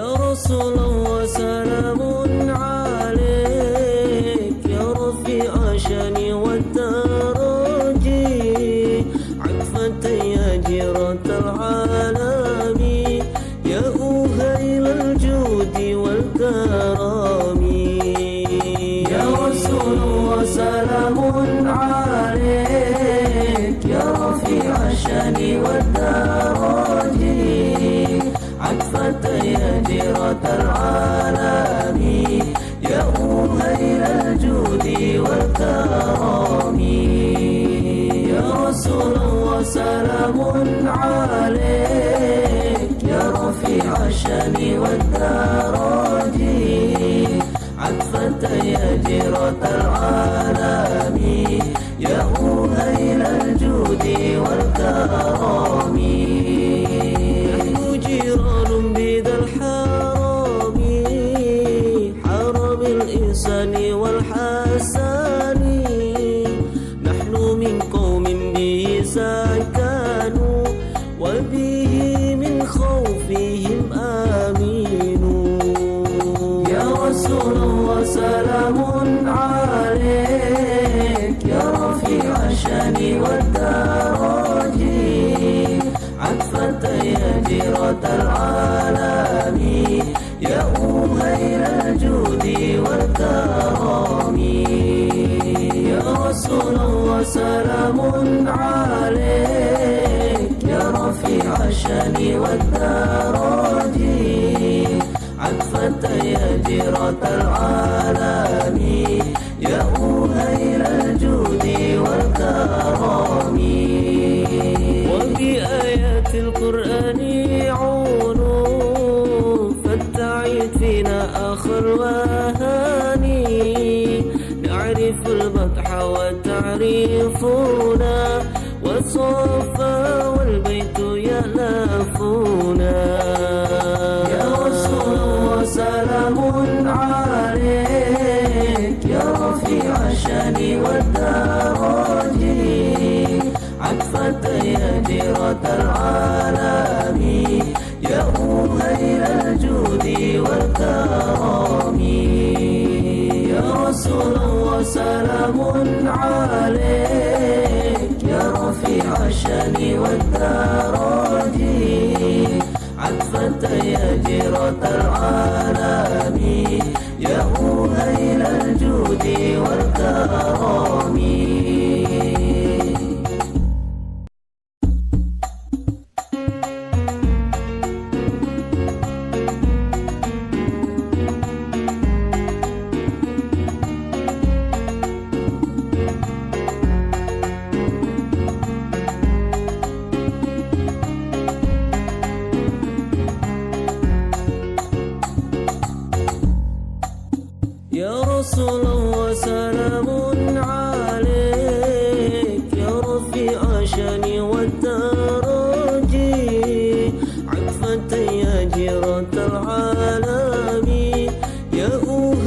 رسول وسلام عليك. يا رفيع شاني والدرجي عفة يا جيرة العالم. يا أهيل الجود والكرم يا رسول وسلام عليك. يا رفيع الشان والدرج العالم يا أهيل الجود والكرم يا رسول وسلام عليك. يا رفيع الشأن والدرج رسول وسلام عليك يا رفيع الشأن والدرج عطفة يا جيرة العالم يا أهيل الجود والكرم. يا رسول وسلام عليك يا رفيع الشأن والدرج عطفة يا جيرة العالم. يا أهيل الجود والكرم. وبآيات القرآن عونوا فالتعيد فينا آخر وهاني نعرف البطح وتعرفنا والصفا الشان والدرج عطفة يا جيرة العالم. يا أهيل الجود والكرم. يا رسول وسلام عليك. يا رفيع الشأن والدرج عطفة يا جيرة العالم يا أهيل الجود والكرم يا رسول وسلام عليك. يا رفيع شاني والدرج عطفة يا جيرة العالم. يا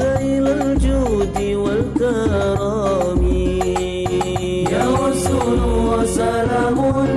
أهيل الجود والكرم. يا رسول وسلام عليك